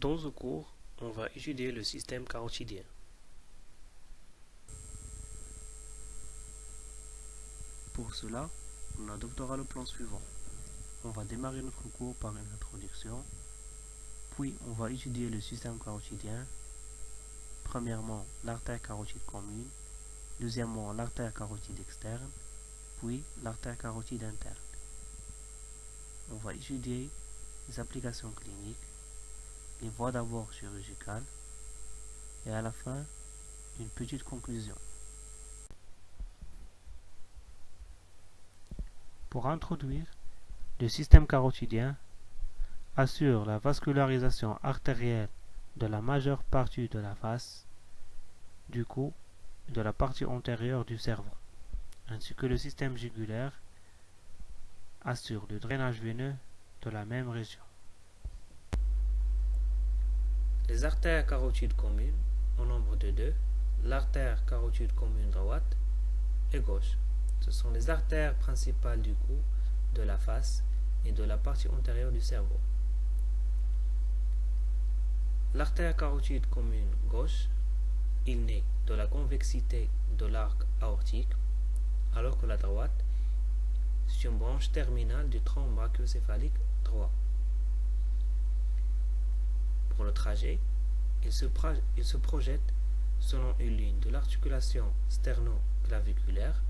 Dans ce cours, on va étudier le système carotidien. Pour cela, on adoptera le plan suivant. On va démarrer notre cours par une introduction, puis on va étudier le système carotidien. Premièrement, l'artère carotide commune, deuxièmement, l'artère carotide externe, puis l'artère carotide interne. On va étudier les applications cliniques, les voies d'abord chirurgicales et à la fin, une petite conclusion. Pour introduire, le système carotidien assure la vascularisation artérielle de la majeure partie de la face, du cou et de la partie antérieure du cerveau, ainsi que le système jugulaire assure le drainage veineux de la même région. Les artères carotides communes, au nombre de deux, l'artère carotide commune droite et gauche. Ce sont les artères principales du cou, de la face et de la partie antérieure du cerveau. L'artère carotide commune gauche, il naît de la convexité de l'arc aortique, alors que la droite, c'est une branche terminale du tronc brachiocéphalique droit. Le trajet, il se, projette selon une ligne de l'articulation sterno-claviculaire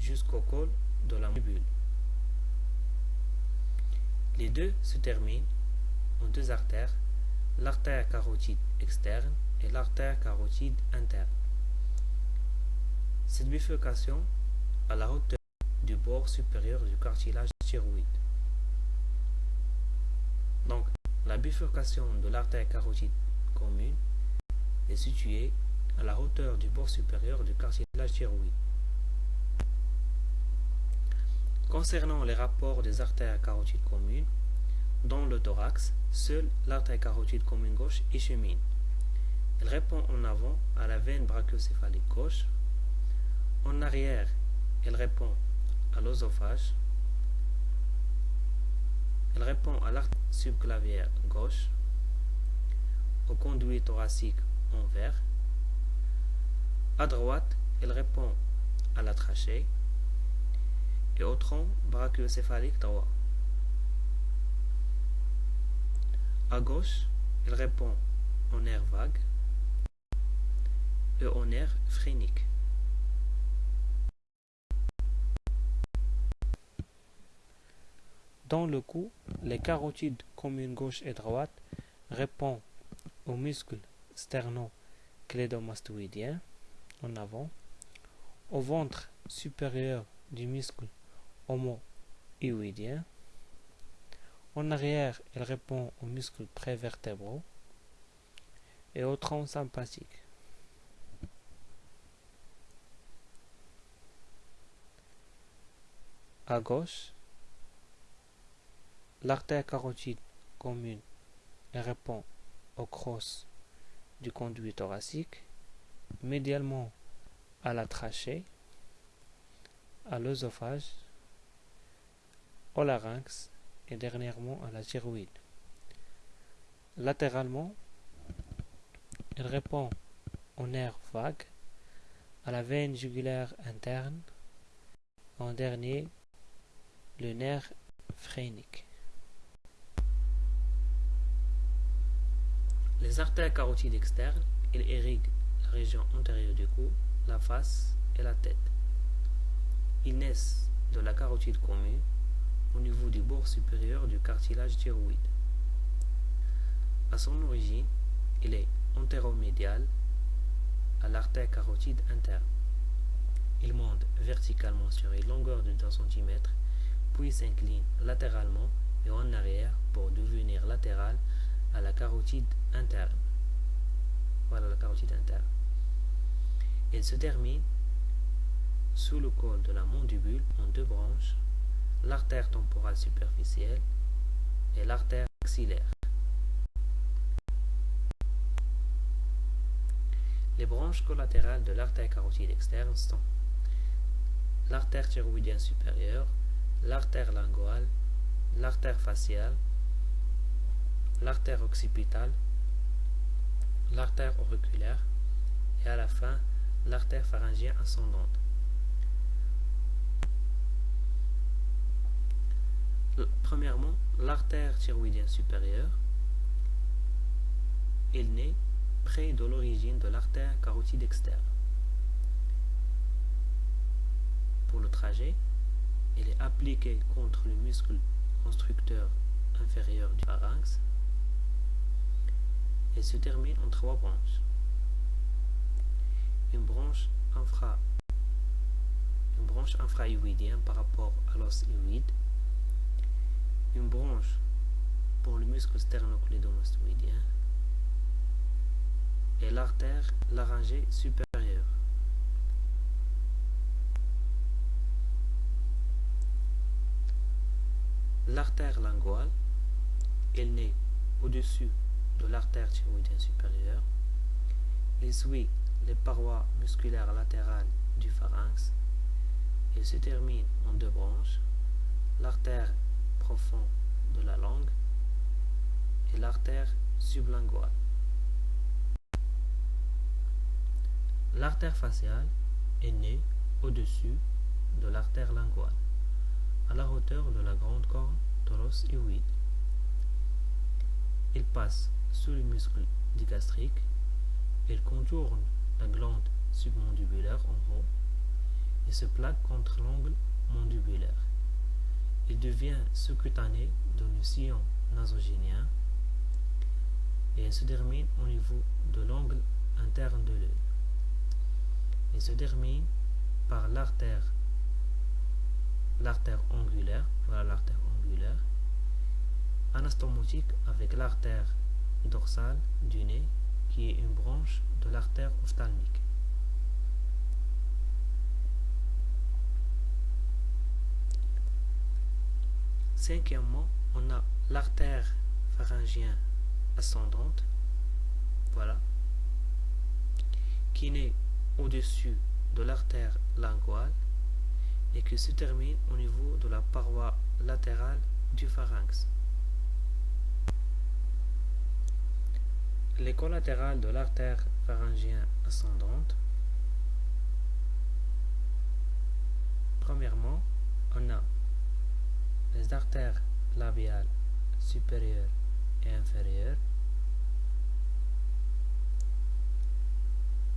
jusqu'au col de la mobile. Les deux se terminent en deux artères, l'artère carotide externe et l'artère carotide interne. Cette bifurcation à la hauteur du bord supérieur du cartilage thyroïde. Donc, la bifurcation de l'artère carotide commune est située à la hauteur du bord supérieur du cartilage thyroïde. Concernant les rapports des artères carotides communes, dans le thorax, seule l'artère carotide commune gauche y chemine. Elle répond en avant à la veine brachiocéphalique gauche. En arrière, elle répond à l'osophage. Elle répond à l'artère subclavière gauche, au conduit thoracique en vert. À droite, elle répond à la trachée et au tronc brachiocéphalique droit. À gauche, elle répond au nerf vague et au nerf phrénique. Dans le cou, les carotides communes gauche et droite répondent aux muscles sterno-clédomastoïdien en avant, au ventre supérieur du muscle homo-hyoïdien. En arrière, elle répond aux muscles prévertébraux et au tronc sympathique. À gauche, l'artère carotide commune répond au cross du conduit thoracique, médialement à la trachée, à l'œsophage, au larynx et dernièrement à la thyroïde. Latéralement, elle répond au nerf vague, à la veine jugulaire interne, en dernier, le nerf phrénique. Les artères carotides externes, ils irriguent la région antérieure du cou, la face et la tête. Ils naissent de la carotide commune au niveau du bord supérieur du cartilage thyroïde. À son origine, il est antéromédial à l'artère carotide interne. Il monte verticalement sur une longueur de 2 cm, puis s'incline latéralement et en arrière pour devenir latéral à la carotide interne. Voilà la carotide interne. Il se termine sous le col de la mandibule en deux branches, l'artère temporale superficielle et l'artère axillaire. Les branches collatérales de l'artère carotide externe sont l'artère thyroïdienne supérieure, l'artère linguale, l'artère faciale l'artère occipitale, l'artère auriculaire et à la fin l'artère pharyngienne ascendante. Premièrement, l'artère thyroïdienne supérieure. Il naît près de l'origine de l'artère carotide externe. Pour le trajet, il est appliqué contre le muscle constructeur inférieur du pharynx et se termine en trois branches. Une branche infra une branche par rapport à l'os hyoïde, une branche pour le muscle sternoclédomastoïdien et l'artère laryngée supérieure. L'artère linguale, elle naît au-dessus de l'artère thyroïdienne supérieure. Il suit les parois musculaires latérales du pharynx. Il se termine en deux branches, l'artère profonde de la langue et l'artère sublinguale. L'artère faciale est née au-dessus de l'artère linguale, à la hauteur de la grande corne toros hyoïde. Il passe sous le muscle digastrique, il contourne la glande submandibulaire en haut et se plaque contre l'angle mandibulaire. Il devient sous-cutané dans le sillon nasogénien et se termine au niveau de l'angle interne de l'œil. Il se termine par l'artère l'artère angulaire, voilà l'artère angulaire, anastomotique avec l'artère dorsale du nez qui est une branche de l'artère ophtalmique. Cinquièmement, on a l'artère pharyngienne ascendante, voilà, qui naît au-dessus de l'artère linguale et qui se termine au niveau de la paroi latérale du pharynx. Les collatérales de l'artère pharyngienne ascendante. Premièrement, on a les artères labiales supérieures et inférieures.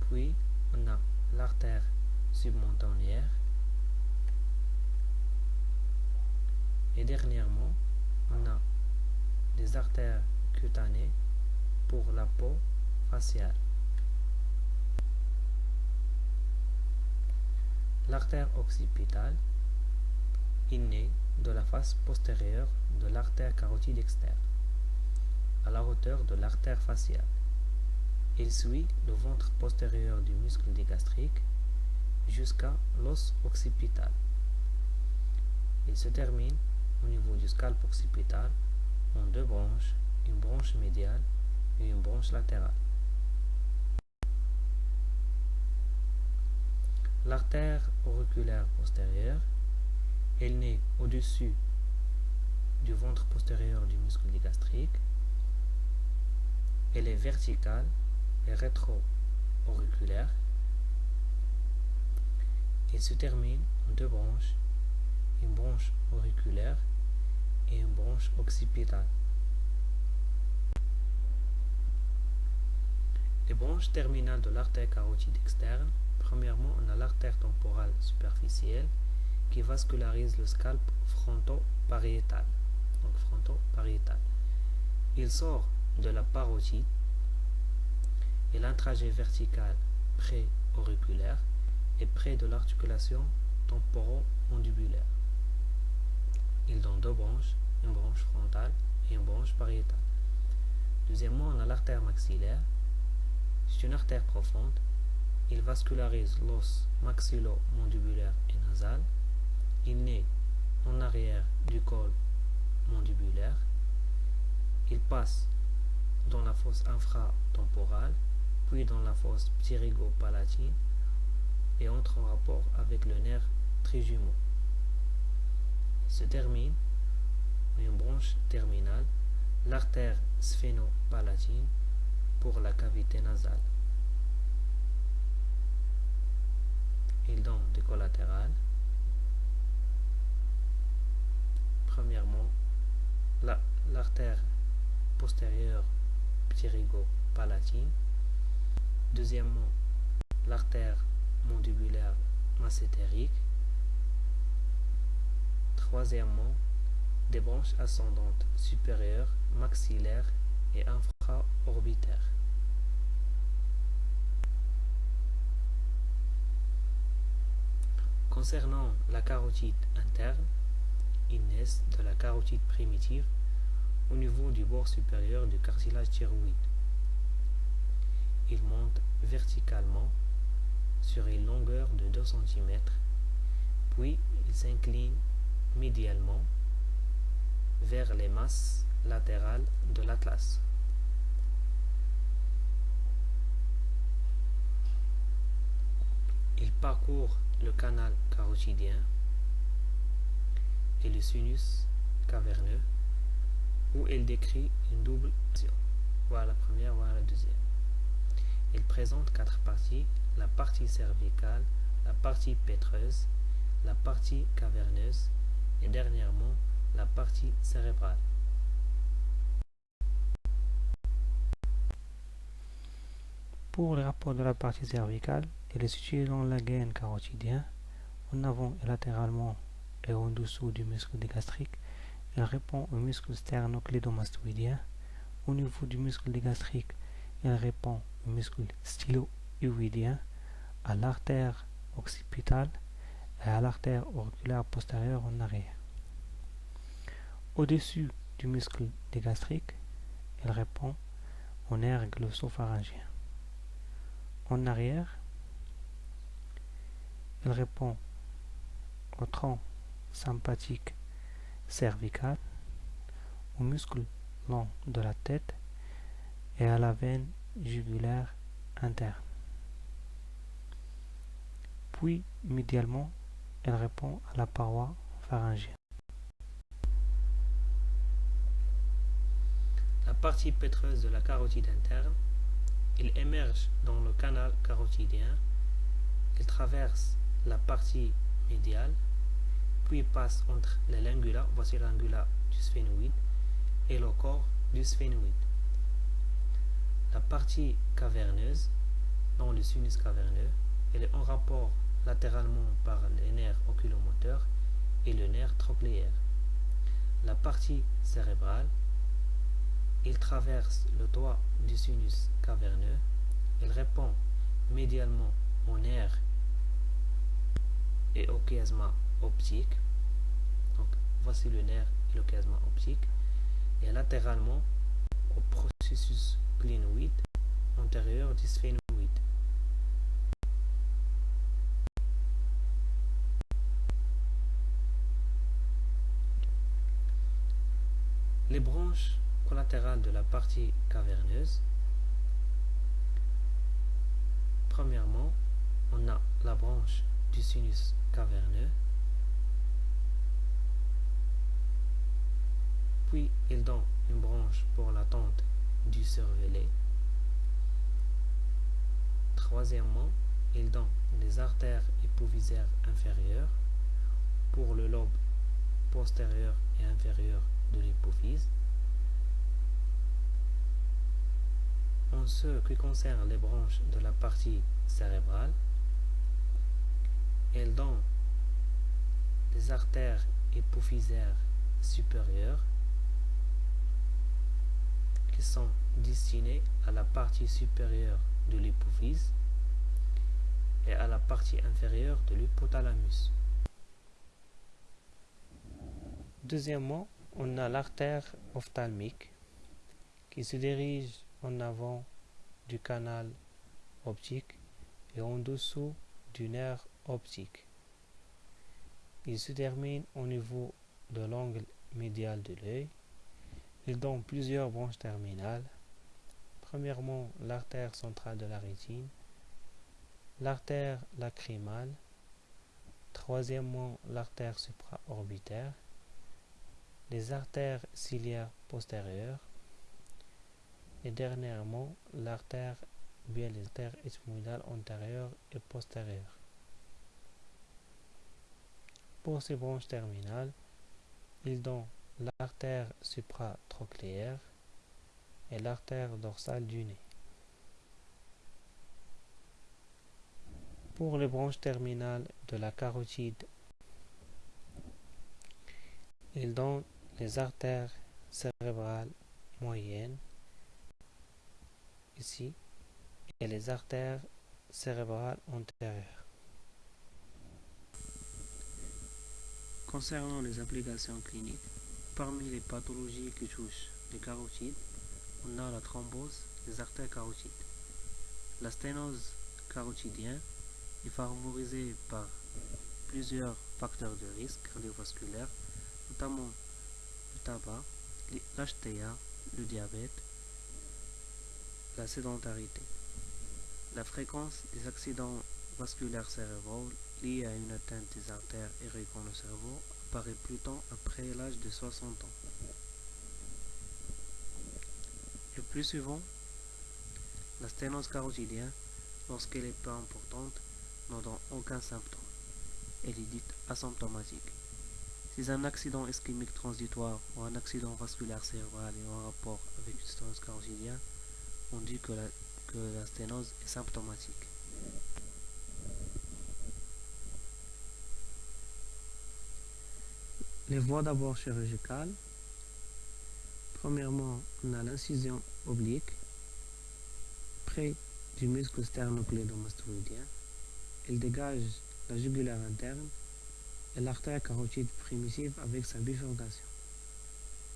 Puis, on a l'artère submontannière. Et dernièrement, on a des artères cutanées pour la peau faciale. L'artère occipitale est née de la face postérieure de l'artère carotide externe, à la hauteur de l'artère faciale. Il suit le ventre postérieur du muscle digastrique jusqu'à l'os occipital. Il se termine au niveau du scalp occipital en deux branches, une branche médiale et une branche latérale. L'artère auriculaire postérieure, elle naît au-dessus du ventre postérieur du muscle digastrique. Elle est verticale et rétro-auriculaire. Elle se termine en deux branches, une branche auriculaire et une branche occipitale. Les branches terminales de l'artère carotide externe, premièrement, on a l'artère temporale superficielle qui vascularise le scalp fronto-pariétal. Donc fronto-pariétal. Il sort de la parotide et l'intrajet vertical pré-auriculaire est près de l'articulation temporo-mandibulaire. Il donne deux branches, une branche frontale et une branche pariétale. Deuxièmement, on a l'artère maxillaire. C'est une artère profonde. Il vascularise l'os maxillo-mandibulaire et nasal. Il naît en arrière du col mandibulaire. Il passe dans la fosse infratemporale puis dans la fosse pterygopalatine et entre en rapport avec le nerf trijumeau. Se termine une branche terminale l'artère sphénopalatine pour la cavité nasale. Il donne des collatérales. Premièrement, l'artère postérieure pterygopalatine. Deuxièmement, l'artère mandibulaire massétérique. Troisièmement, des branches ascendantes supérieures, maxillaires et Concernant la carotide interne, ils naissent de la carotide primitive au niveau du bord supérieur du cartilage thyroïde. Ils montent verticalement sur une longueur de 2 cm, puis ils s'inclinent médialement vers les masses latérales de l'atlas. Il parcourt le canal carotidien et le sinus caverneux où il décrit une double action. Voilà la première, voilà la deuxième. Il présente quatre parties, la partie cervicale, la partie pétreuse, la partie caverneuse et dernièrement la partie cérébrale. Pour le rapport de la partie cervicale, il est situé dans la gaine carotidien, en avant et latéralement et en dessous du muscle gastrique. Il répond au muscle sternoclédomastoïdien. Au niveau du muscle gastrique, il répond au muscle stylo-uvidien, à l'artère occipitale et à l'artère auriculaire postérieure en arrière. Au-dessus du muscle gastrique, il répond au nerf glossopharyngien. En arrière, il répond au tronc sympathique cervical, au muscle long de la tête et à la veine jugulaire interne. Puis, médialement, elle répond à la paroi pharyngienne. partie pétreuse de la carotide interne. Il émerge dans le canal carotidien. Il traverse la partie médiale, puis passe entre les lingula, voici l'ingula du sphénoïde, et le corps du sphénoïde. La partie caverneuse, dans le sinus caverneux, elle est en rapport latéralement par les nerfs oculomoteurs et le nerf trochléaire. La partie cérébrale, il traverse le toit du sinus caverneux. Il répond médialement au nerf et au chiasma optique. Donc, voici le nerf et le chiasma optique. Et latéralement au processus clinoïde antérieur du sphénoïde. Les branches collatérales de la partie caverneuse. Premièrement, on a la branche du sinus caverneux. Puis, il donne une branche pour l'attente du cervelet. Troisièmement, il donne les artères hypovisaires inférieures pour le lobe postérieur et inférieur de l'hypophyse. En ce qui concerne les branches de la partie cérébrale, elles donnent les artères hypophysaires supérieures qui sont destinées à la partie supérieure de l'hypophyse et à la partie inférieure de l'hypothalamus. Deuxièmement, on a l'artère ophtalmique qui se dirige en avant du canal optique et en dessous du nerf optique. Il se termine au niveau de l'angle médial de l'œil. Il donne plusieurs branches terminales. Premièrement, l'artère centrale de la rétine, l'artère lacrymale, troisièmement, l'artère supraorbitaire, les artères ciliaires postérieures, et dernièrement l'artère bien ethmoïdales antérieures et postérieures. Pour ces branches terminales, ils donnent l'artère supratrochléaire et l'artère dorsale du nez. Pour les branches terminales de la carotide, ils donnent les artères cérébrales moyennes ici et les artères cérébrales antérieures. Concernant les applications cliniques, parmi les pathologies qui touchent les carotides, on a la thrombose des artères carotides. La sténose carotidienne est favorisée par plusieurs facteurs de risque cardiovasculaire, notamment le tabac, l'HTA, le diabète, la sédentarité. La fréquence des accidents vasculaires cérébraux liés à une atteinte des artères irriguant le cerveau apparaît plutôt après l'âge de 60 ans. Le plus souvent, la sténose carotidienne, lorsqu'elle est peu importante, n'a aucun symptôme. Elle est dite asymptomatique. Si un accident ischémique transitoire ou un accident vasculaire cérébral est en rapport avec une sténose carotidienne, on dit que la sténose est symptomatique. Les voies d'abord chirurgicales. Premièrement, on a l'incision oblique près du muscle sternoclédomastoïdien. Elle dégage la jugulaire interne et l'artère carotide primitive avec sa bifurcation.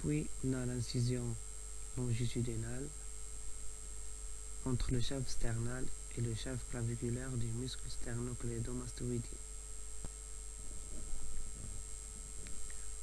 Puis, on a l'incision longitudinale entre le chef sternal et le chef claviculaire du muscle sternoclédomastoïdien.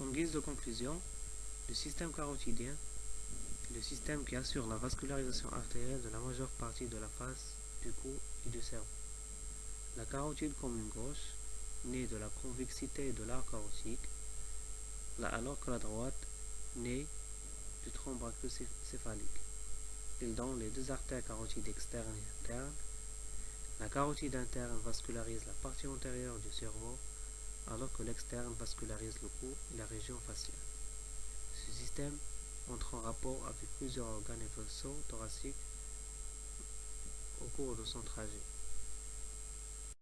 En guise de conclusion, le système carotidien est le système qui assure la vascularisation artérielle de la majeure partie de la face, du cou et du cerveau. La carotide commune gauche naît de la convexité de l'arc carotique, alors que la droite naît du tronc céphalique il donne les deux artères carotides externes et internes. La carotide interne vascularise la partie antérieure du cerveau, alors que l'externe vascularise le cou et la région faciale. Ce système entre en rapport avec plusieurs organes et vaisseaux thoraciques au cours de son trajet.